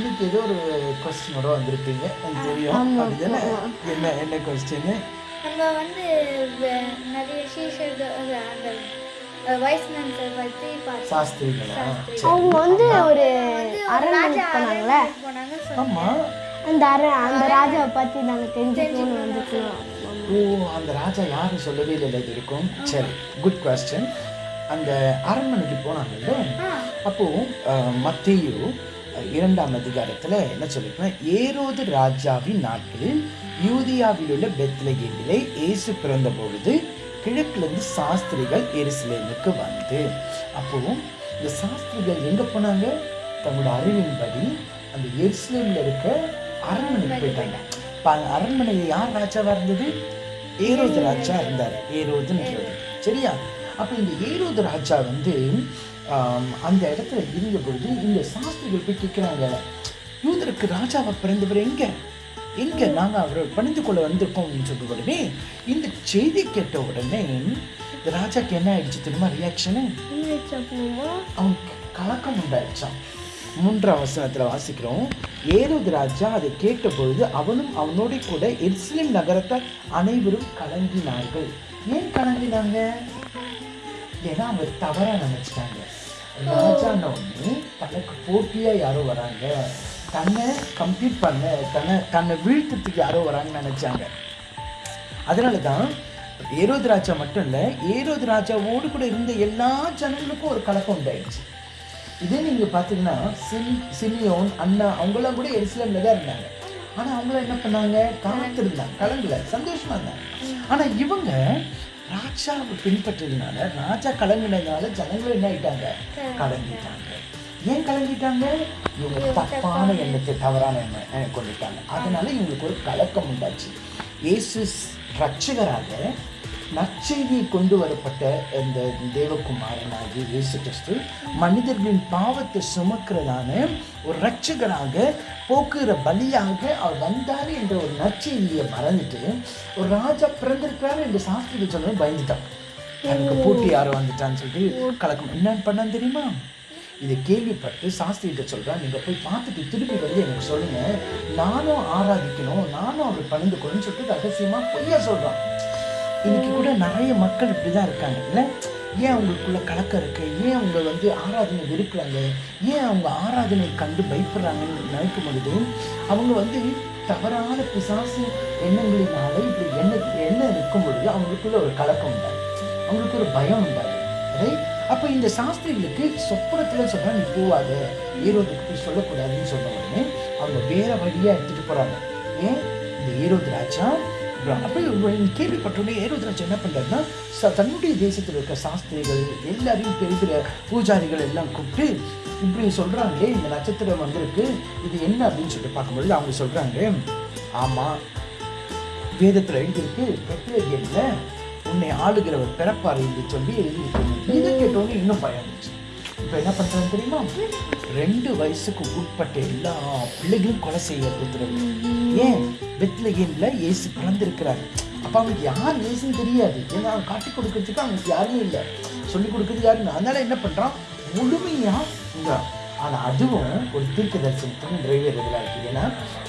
இன்னைக்கு ஏதோ ஒரு கொஸ்டினோட வந்திருப்பீங்க எனக்கு தெரியும். அப்படிதானே என்ன என்ன கொஸ்டின் நம்ம வந்து நிறைய சீஷர்கள் அந்த அவங்க வந்து ஒரு அரண்மனைக்கு ஆமா. அந்த அர அந்த ராஜாவை பற்றி நாங்கள் தெரிஞ்சுக்கணும்னு வந்துருக்கோம் ஓ அந்த ராஜா யாரும் சொல்லவே இல்லை இருக்கும் சரி குட் கொஸ்டின் அந்த அரண்மனைக்கு போனாங்கல்ல? அப்போ அஹ், மத்தேயு அஹ், இரண்டாம் அதிகாரத்துல என்ன சொல்லியிருக்கேன் ஏரோது ராஜாவின் நாட்களில் யூதியாவில் உள்ள பெத்லகேமிலே இயேசு பிறந்த பொழுது கிழக்கிலிருந்து சாஸ்திரிகள் எருசலேமுக்கு வந்து. அப்போவும் இந்த சாஸ்திரிகள் எங்க போனாங்க? தங்களோட அறிவின்படி அந்த எருசலேமில் இருக்க அரண்மனைக்கு போயிட்டாங்க. இப்போ அந்த அரண்மனையில் யார் ராஜாவாக இருந்தது? ஏரோது ராஜா இருந்தார். ஏரோதுன்றது சரியா? அப்போ இந்த ஏரோது ராஜா வந்து அந்த இடத்துல இருந்த பொழுது இந்த சாஸ்திரிகள் போய் கேட்குறாங்க யூதருக்கு ராஜாவை பிறந்தவர் எங்க? எங்க நாங்க அவரை பணிந்து கொள்ள வந்திருக்கோம்னு சொல்ற உடனே இந்த செய்தி கேட்ட உடனே இந்த ராஜாக்கு என்ன ஆயிடுச்சு தெரியுமா ரியாக்ஷனு அவனுக்கு கலக்கம் உண்டாயிடுச்சான் மூன்றாம் வசனத்துல வாசிக்கிறோம். ஏரோது ராஜா அதை கேட்ட பொழுது அவனும் அவனோட கூட எருசலேம் நகரத்தார் அனைவரும் கலங்கினார்கள். ஏன் கலங்கினாங்க? ஏன்னா அவங்க தவறாக நினச்சிட்டாங்க. ராஜான உடனே தனக்கு போட்டியாக யாரோ வராங்க. தன்னை கம்ப்ளீட் பண்ண தன்னை தன்னை வீழ்த்துறதுக்கு யாரோ வராங்கன்னு நினச்சாங்க. அதனால தான் ஏரோது ராஜா மட்டும் இல்லை ஏரோது ராஜாவோடு கூட இருந்த எல்லா ஜனங்களுக்கும் ஒரு கலக்கம் உண்டாயிடுச்சு. இதே நீங்கள் பார்த்தீங்கன்னா சிம் சிமியோன் அண்ணா அவங்களாம் கூட எரிசிலமில் தான் இருந்தாங்க. ஆனால் அவங்களாம் என்ன பண்ணாங்க? கலந்துருந்தாங்க கலங்கல சந்தோஷமாக இருந்தாங்க. ஆனால் இவங்க ராஜாவை பின்பற்றதுனால ராஜா கலங்கினதுனால ஜனங்களும் என்ன ஆயிட்டாங்க? கலங்கிட்டாங்க. ஏன் கலங்கிட்டாங்க? இவங்க தப்பான எண்ணத்தை தவறான எண்ணம் கொண்டுட்டாங்க. அதனால இவங்களுக்கு ஒரு கலக்கம் உண்டாச்சு. இயேசு ரட்சகராக நற்செய்தியை கொண்டு வரப்பட்ட இந்த தேவகுமாரனாகிய இயேசு கிறிஸ்து மனிதர்களின் பாவத்தை சுமக்கிறதான ஒரு ரட்சகராக போக்குகிற பலியாக அவர் வந்தார் என்ற ஒரு நற்செய்தியை மறந்துட்டு ஒரு ராஜா பிறந்திருக்கிறாரு என்று சாஸ்திரிகள் சொல்லணும் பயந்துட்டான். எனக்கு போட்டி யாரும் வந்துட்டான்னு சொல்லிட்டு கலக்கம். என்னன்னு பண்ணான்னு தெரியுமா? இதை கேள்விப்பட்டு சாஸ்திரிகிட்ட சொல்கிறேன் நீங்கள் போய் பார்த்துட்டு திருப்பி வந்து எனக்கு சொல்லுங்கள் நானும் ஆராதிக்கணும் நானும் அவர் பணிந்து கொள்ளுன்னு சொல்லிட்டு ரகசியமாக பொய்யா சொல்கிறான் இன்னைக்கு கூட நிறைய மக்கள் இப்படி தான் இருக்காங்க. இல்லை? ஏன் அவங்களுக்குள்ள கலக்கம் இருக்கு? ஏன் அவங்க வந்து ஆராதனை வெறுக்கிறாங்க? ஏன் அவங்க ஆராதனை கண்டு பயப்படுறாங்கன்னு நினைக்கும் பொழுது அவங்க வந்து தவறான பிசாசு எண்ணங்களினால இப்படி என்ன என்ன இருக்கும் பொழுது அவங்களுக்குள்ள ஒரு கலக்கம் உண்டாது அவங்களுக்கு ஒரு பயம் உண்டாது ரைட் அப்போ இந்த சாஸ்திரிகளுக்கு சொப்பனத்தில் சொல்கிறா நீ போவாத. ஈரோதுக்கு போய் சொல்லக்கூடாதுன்னு சொன்ன உடனே அவங்க வேற வழியாக எடுத்துகிட்டு போகிறாங்க ஏன்? இந்த ஈரோது ராஜா அப்போ கேள்விப்பட்டோடனே ஏரோது என்ன பண்ணுறாருன்னா ச தன்னுடைய தேசத்தில் இருக்க சாஸ்திரிகள் எல்லாரையும் பெரிய பெரிய பூஜாரிகள் எல்லாம் கூப்பிட்டு இப்படி சொல்கிறாங்களே இந்த நட்சத்திரம் வந்திருக்கு இது என்ன அப்படின்னு சொல்லிட்டு பார்க்கும்பொழுது அவங்க சொல்கிறாங்க ஆமாம் வேதத்தில் எழுதியிருக்கு பெத்லகேம்ல உன்னை ஆளுகிறவர் பிறப்பார் என்று சொல்லி எழுதியிருக்கணும் இதை கேட்டோன்னே இன்னும் பயம் இருந்துச்சு இப்போ என்ன பண்ணுறாங்க தெரியுமா? ரெண்டு வயசுக்கு உட்பட்ட எல்லா பிள்ளைகளும் கொலை செய்ய கொடுத்துருது ஏன்? பெத்லகேம்ல ஏசு பிறந்திருக்கிறார். அப்போ அவனுக்கு யார் ஏசுன்னு தெரியாது. ஏன்னா அவன் காட்டி கொடுக்கறதுக்கு அவனுக்கு யாருமே இல்லை. சொல்லி கொடுக்கறது யாருன்னு. அதனால என்ன பண்ணுறான் முழுமையாக இந்த ஆனால் அதுவும் ஒரு தீர்க்க தரிசனத்துக்கு நிறைவேறதுல இருக்குது ஏன்னா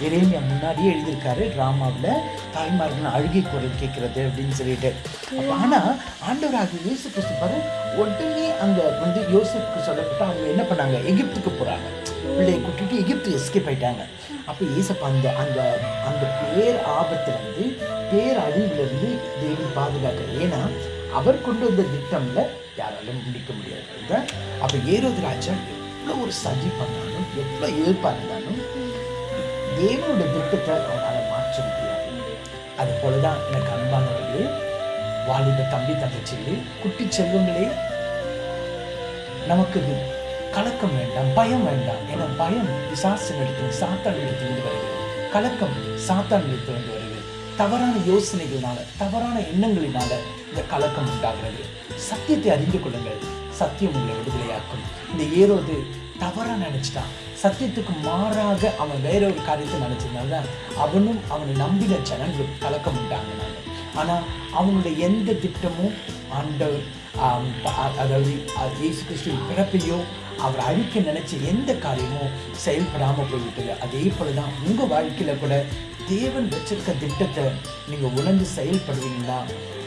எரேமியா முன்னாடியே எழுதியிருக்காரு ட்ராமாவில் தாய்மார்கள் அழுகை குரல் கேட்கறது அப்படின்னு சொல்லிட்டு. அப்போ ஆனால் ஆண்டவராகிய இயேசு கிறிஸ்து பாரு உடனே அங்கே வந்து யோசிப்புக்கு சொல்லப்பட்டு அவங்க என்ன பண்ணாங்க? எகிப்துக்கு போகிறாங்க பிள்ளையை கூட்டிட்டு எகிப்து எஸ்கேப் ஆயிட்டாங்க. அப்போ ஏசப்பா அந்த அந்த அந்த பேர் ஆபத்துலேருந்து பேர் அழிவிலிருந்து தேவன் பாதுகாக்கிறார் ஏன்னா அவர் கொண்டு வந்த திட்டம்ல யாராலும் முடிக்க முடியாது. அப்போ ஏரோது ராஜா எவ்வளோ ஒரு சதி பண்ணாலும் எவ்வளோ எதிர்ப்பாக இருந்தாலும் தேவனோட திட்டத்தை அவனால் மாற்ற முடியாது. அது போல தான் எனக்கு அன்பானவர்களே வாலிப தம்பி தங்கச்சிகளே குட்டி செல்வங்களே நமக்கு கலக்கம் வேண்டாம் பயம் வேண்டாம் ஏன்னா பயம் விசாசம் எடுத்து சாத்தான் இடத்திலிருந்து வருகிறது. கலக்கம் சாத்தான் வந்து வருகிறது. தவறான யோசனைகளினால தவறான எண்ணங்களினால இந்த கலக்கம் உண்டாகிறது. சத்தியத்தை அறிந்து கொள்ளுங்கள். சத்தியம் உங்களை விடுதலையாக்கும். இந்த ஏரோது தவறாக நினச்சிட்டான். சத்தியத்துக்கு மாறாக அவன் வேற ஒரு காரியத்தை நினைச்சதுனால அவனும் அவனை நம்பின ஜனங்களும் கலக்கம் உண்டாங்கினாங்க ஆனால் அவனுடைய எந்த திட்டமும் ஆண்டவர் அதாவது இயேசு கிறிஸ்துவின் பிறப்பையோ அவர் அழிக்க நினைச்ச எந்த காரியமும் செயல்படாமல் போய்விட்டது. அதே போல தான் உங்கள் வாழ்க்கையில் கூட தேவன் வச்சிருக்க திட்டத்தை நீங்கள் உணர்ந்து செயல்படுவீங்கன்னா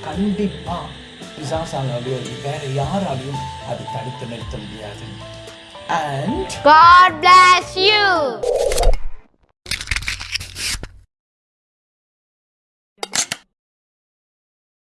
கண்டிப்பாக பிசாசாலாலேயோ வேற யாராலையும் அது தடுத்து நிறுத்த முடியாது அண்ட் God bless you.